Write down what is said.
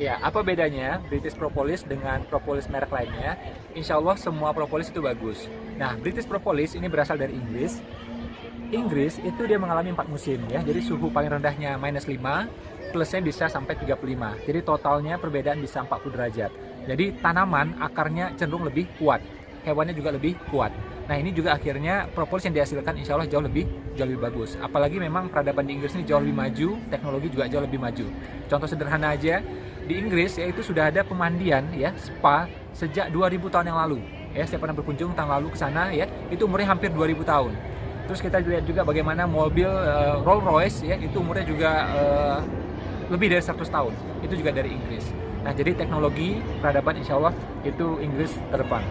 Ya, apa bedanya British Propolis dengan propolis merek lainnya? Insya Allah semua propolis itu bagus. Nah, British Propolis ini berasal dari Inggris. Inggris itu dia mengalami empat musim ya, jadi suhu paling rendahnya minus 5, plusnya bisa sampai 35. Jadi totalnya perbedaan bisa 40 derajat. Jadi tanaman akarnya cenderung lebih kuat, hewannya juga lebih kuat. Nah ini juga akhirnya propolis yang dihasilkan insya Allah jauh lebih jauh lebih bagus. Apalagi memang peradaban di Inggris ini jauh lebih maju, teknologi juga jauh lebih maju. Contoh sederhana aja, di Inggris yaitu sudah ada pemandian ya spa sejak 2000 tahun yang lalu. Ya, saya pernah berkunjung tahun lalu ke sana ya, itu umurnya hampir 2000 tahun. Terus kita lihat juga bagaimana mobil uh, Rolls Royce ya itu umurnya juga uh, lebih dari 100 tahun. Itu juga dari Inggris. Nah, jadi teknologi peradaban insya Allah itu Inggris terdepan.